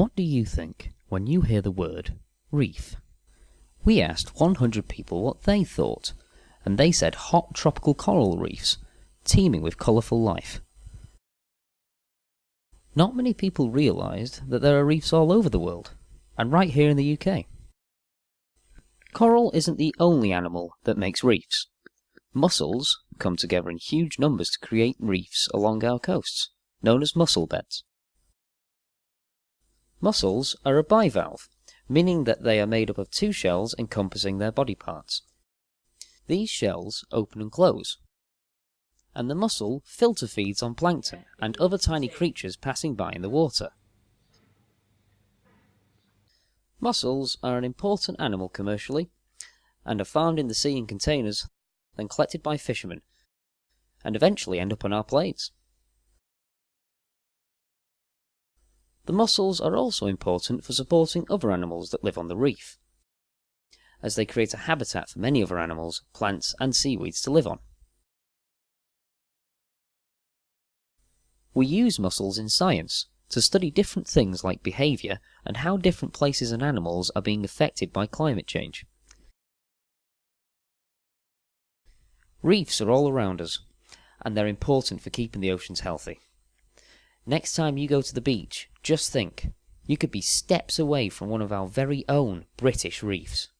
What do you think when you hear the word reef? We asked 100 people what they thought, and they said hot tropical coral reefs, teeming with colourful life. Not many people realised that there are reefs all over the world, and right here in the UK. Coral isn't the only animal that makes reefs. Mussels come together in huge numbers to create reefs along our coasts, known as mussel beds. Mussels are a bivalve, meaning that they are made up of two shells encompassing their body parts. These shells open and close, and the mussel filter feeds on plankton and other tiny creatures passing by in the water. Mussels are an important animal commercially, and are found in the sea in containers, then collected by fishermen, and eventually end up on our plates. The mussels are also important for supporting other animals that live on the reef, as they create a habitat for many other animals, plants, and seaweeds to live on. We use mussels in science to study different things like behaviour and how different places and animals are being affected by climate change. Reefs are all around us, and they're important for keeping the oceans healthy. Next time you go to the beach, just think you could be steps away from one of our very own British reefs.